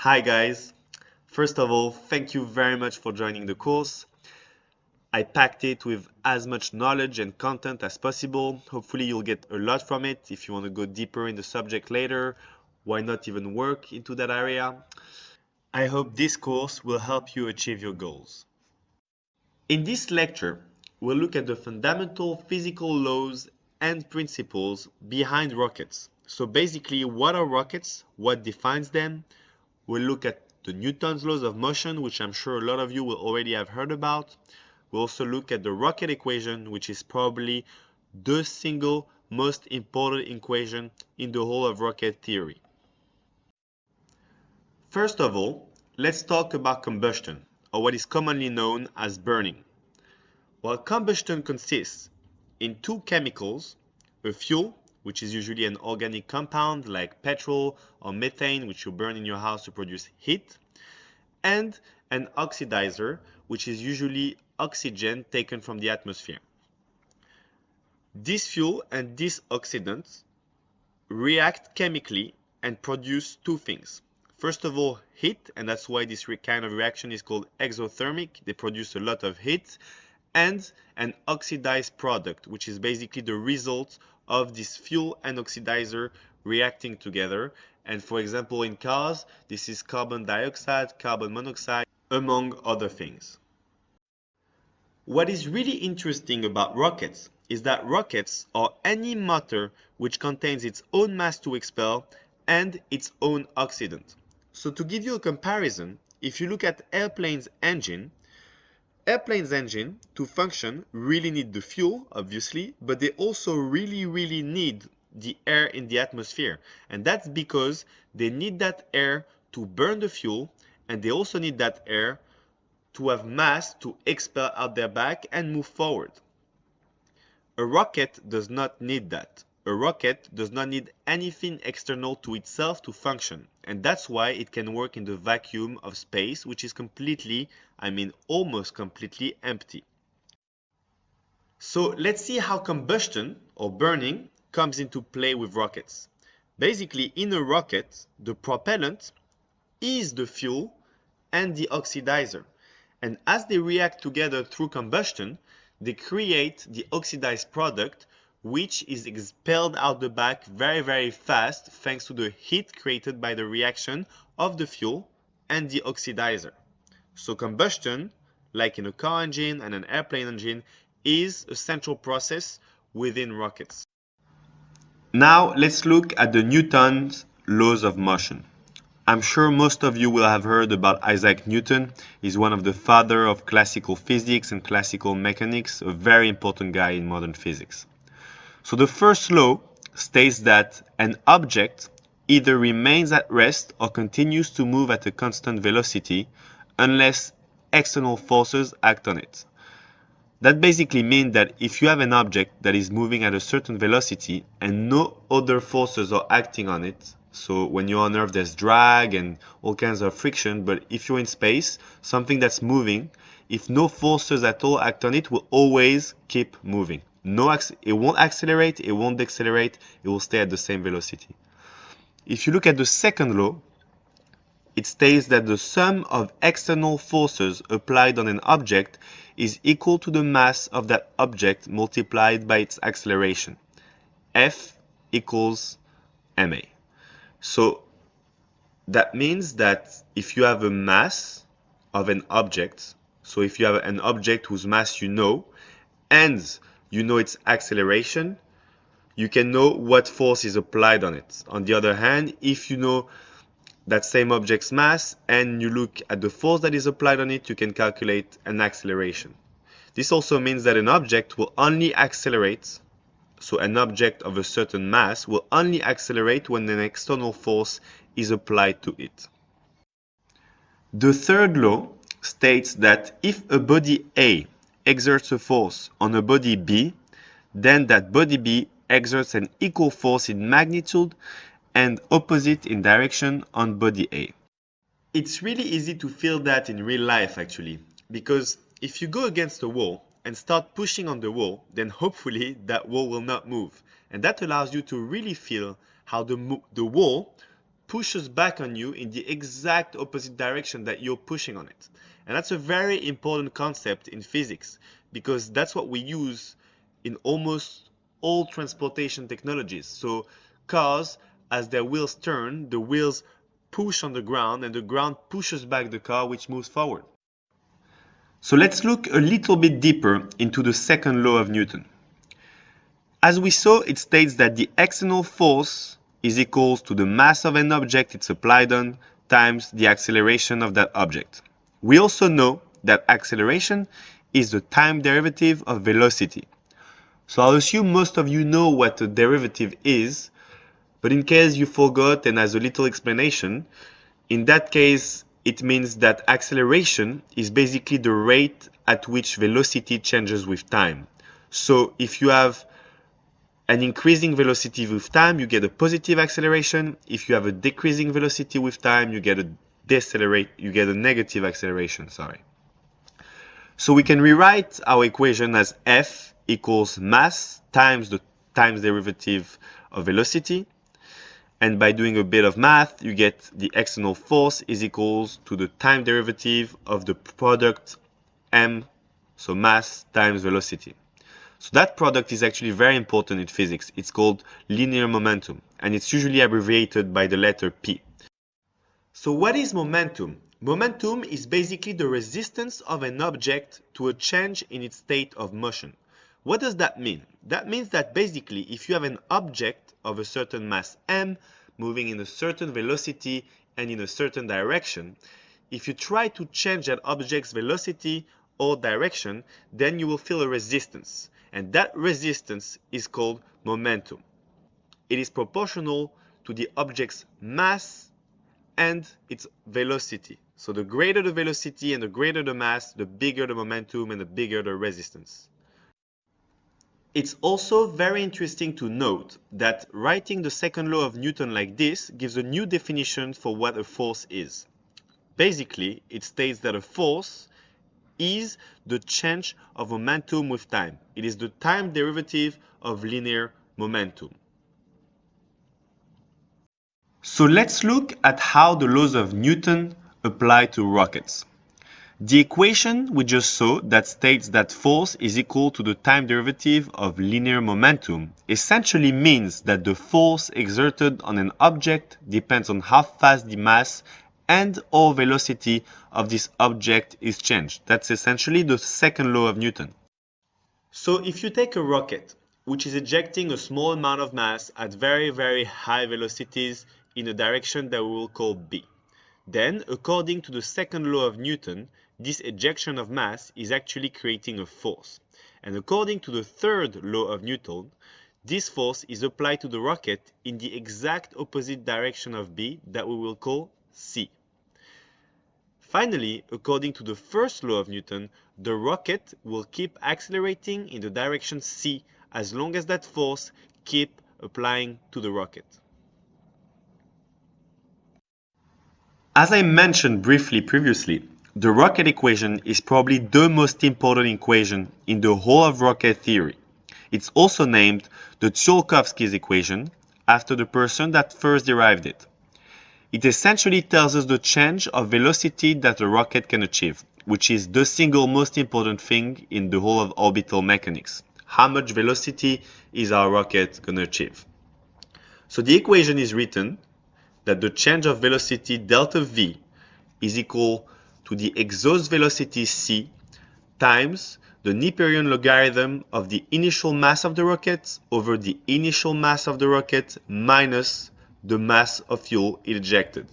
Hi guys! First of all, thank you very much for joining the course. I packed it with as much knowledge and content as possible. Hopefully you'll get a lot from it. If you want to go deeper in the subject later, why not even work into that area? I hope this course will help you achieve your goals. In this lecture, we'll look at the fundamental physical laws and principles behind rockets. So basically, what are rockets? What defines them? We'll look at the Newton's laws of motion, which I'm sure a lot of you will already have heard about. We'll also look at the rocket equation, which is probably the single most important equation in the whole of rocket theory. First of all, let's talk about combustion, or what is commonly known as burning. Well, combustion consists in two chemicals, a fuel, which is usually an organic compound like petrol or methane, which you burn in your house to produce heat, and an oxidizer, which is usually oxygen taken from the atmosphere. This fuel and this oxidant react chemically and produce two things. First of all, heat, and that's why this kind of reaction is called exothermic. They produce a lot of heat and an oxidized product, which is basically the result of this fuel and oxidizer reacting together. And for example, in cars, this is carbon dioxide, carbon monoxide, among other things. What is really interesting about rockets is that rockets are any matter which contains its own mass to expel and its own oxidant. So to give you a comparison, if you look at airplane's engine, airplane's engine to function really need the fuel, obviously, but they also really, really need the air in the atmosphere. And that's because they need that air to burn the fuel and they also need that air to have mass to expel out their back and move forward. A rocket does not need that. A rocket does not need anything external to itself to function. And that's why it can work in the vacuum of space, which is completely, I mean almost completely empty. So let's see how combustion or burning comes into play with rockets. Basically, in a rocket, the propellant is the fuel and the oxidizer. And as they react together through combustion, they create the oxidized product, which is expelled out the back very, very fast thanks to the heat created by the reaction of the fuel and the oxidizer. So combustion, like in a car engine and an airplane engine, is a central process within rockets. Now let's look at the Newton's laws of motion. I'm sure most of you will have heard about Isaac Newton. He's one of the father of classical physics and classical mechanics, a very important guy in modern physics. So the first law states that an object either remains at rest or continues to move at a constant velocity unless external forces act on it. That basically means that if you have an object that is moving at a certain velocity and no other forces are acting on it, so when you're on Earth, there's drag and all kinds of friction. But if you're in space, something that's moving, if no forces at all act on it, will always keep moving. No, it won't accelerate, it won't decelerate, it will stay at the same velocity. If you look at the second law, it states that the sum of external forces applied on an object is equal to the mass of that object multiplied by its acceleration. F equals ma. So that means that if you have a mass of an object, so if you have an object whose mass you know, and you know its acceleration, you can know what force is applied on it. On the other hand, if you know that same object's mass and you look at the force that is applied on it, you can calculate an acceleration. This also means that an object will only accelerate so an object of a certain mass will only accelerate when an external force is applied to it. The third law states that if a body A exerts a force on a body B, then that body B exerts an equal force in magnitude and opposite in direction on body A. It's really easy to feel that in real life actually, because if you go against a wall, and start pushing on the wall, then hopefully that wall will not move. And that allows you to really feel how the, the wall pushes back on you in the exact opposite direction that you're pushing on it. And that's a very important concept in physics because that's what we use in almost all transportation technologies. So cars, as their wheels turn, the wheels push on the ground and the ground pushes back the car which moves forward. So let's look a little bit deeper into the second law of Newton. As we saw, it states that the external force is equals to the mass of an object it's applied on times the acceleration of that object. We also know that acceleration is the time derivative of velocity. So I'll assume most of you know what a derivative is, but in case you forgot and as a little explanation, in that case, it means that acceleration is basically the rate at which velocity changes with time. So if you have an increasing velocity with time, you get a positive acceleration. If you have a decreasing velocity with time, you get a decelerate, you get a negative acceleration, sorry. So we can rewrite our equation as F equals mass times the times derivative of velocity. And by doing a bit of math, you get the external force is equals to the time derivative of the product m, so mass times velocity. So that product is actually very important in physics. It's called linear momentum, and it's usually abbreviated by the letter P. So what is momentum? Momentum is basically the resistance of an object to a change in its state of motion. What does that mean? That means that basically if you have an object of a certain mass m moving in a certain velocity and in a certain direction, if you try to change that object's velocity or direction, then you will feel a resistance. And that resistance is called momentum. It is proportional to the object's mass and its velocity. So the greater the velocity and the greater the mass, the bigger the momentum and the bigger the resistance. It's also very interesting to note that writing the second law of Newton like this gives a new definition for what a force is. Basically, it states that a force is the change of momentum with time. It is the time derivative of linear momentum. So let's look at how the laws of Newton apply to rockets. The equation we just saw that states that force is equal to the time derivative of linear momentum essentially means that the force exerted on an object depends on how fast the mass and or velocity of this object is changed. That's essentially the second law of Newton. So if you take a rocket, which is ejecting a small amount of mass at very, very high velocities in a direction that we will call b. Then, according to the second law of Newton, this ejection of mass is actually creating a force. And according to the third law of Newton, this force is applied to the rocket in the exact opposite direction of b that we will call c. Finally, according to the first law of Newton, the rocket will keep accelerating in the direction c as long as that force keep applying to the rocket. As I mentioned briefly previously, the rocket equation is probably the most important equation in the whole of rocket theory. It's also named the Tsiolkovsky's equation after the person that first derived it. It essentially tells us the change of velocity that a rocket can achieve, which is the single most important thing in the whole of orbital mechanics. How much velocity is our rocket going to achieve? So the equation is written that the change of velocity delta v is equal to the exhaust velocity c times the Neperian logarithm of the initial mass of the rocket over the initial mass of the rocket minus the mass of fuel ejected,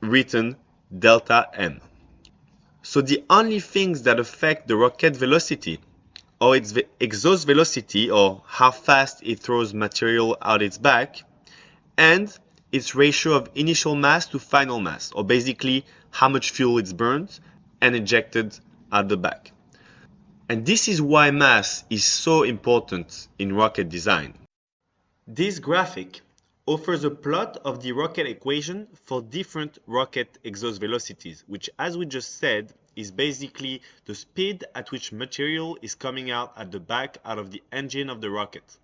written delta m. So the only things that affect the rocket velocity or its exhaust velocity or how fast it throws material out its back and its ratio of initial mass to final mass, or basically how much fuel it's burned and ejected at the back. And this is why mass is so important in rocket design. This graphic offers a plot of the rocket equation for different rocket exhaust velocities, which as we just said, is basically the speed at which material is coming out at the back out of the engine of the rocket.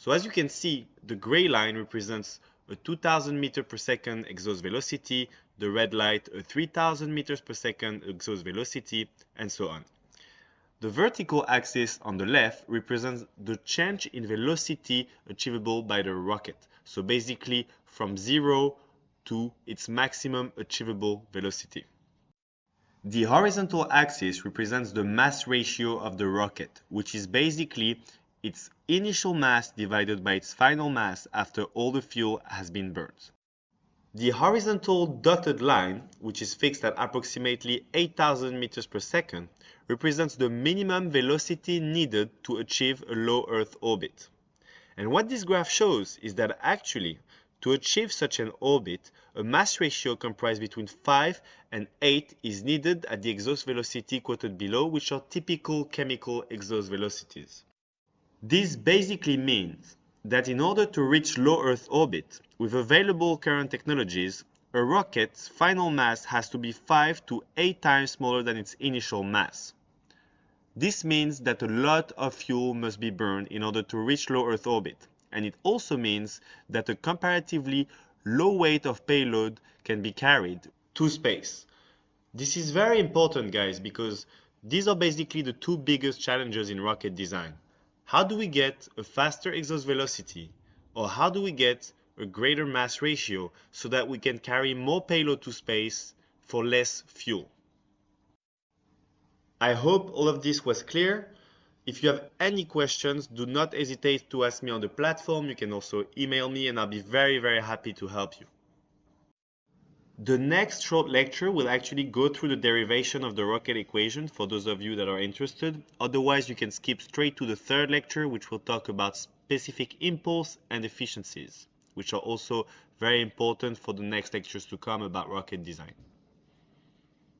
So as you can see, the gray line represents a 2000 meter per second exhaust velocity, the red light a 3000 meters per second exhaust velocity, and so on. The vertical axis on the left represents the change in velocity achievable by the rocket. So basically from zero to its maximum achievable velocity. The horizontal axis represents the mass ratio of the rocket, which is basically its initial mass divided by its final mass after all the fuel has been burned. The horizontal dotted line, which is fixed at approximately 8000 meters per second, represents the minimum velocity needed to achieve a low Earth orbit. And what this graph shows is that actually, to achieve such an orbit, a mass ratio comprised between 5 and 8 is needed at the exhaust velocity quoted below, which are typical chemical exhaust velocities. This basically means that in order to reach low Earth orbit, with available current technologies, a rocket's final mass has to be 5 to 8 times smaller than its initial mass. This means that a lot of fuel must be burned in order to reach low Earth orbit, and it also means that a comparatively low weight of payload can be carried to space. This is very important guys because these are basically the two biggest challenges in rocket design. How do we get a faster exhaust velocity or how do we get a greater mass ratio so that we can carry more payload to space for less fuel? I hope all of this was clear. If you have any questions, do not hesitate to ask me on the platform. You can also email me and I'll be very, very happy to help you. The next short lecture will actually go through the derivation of the rocket equation for those of you that are interested. Otherwise, you can skip straight to the third lecture, which will talk about specific impulse and efficiencies, which are also very important for the next lectures to come about rocket design.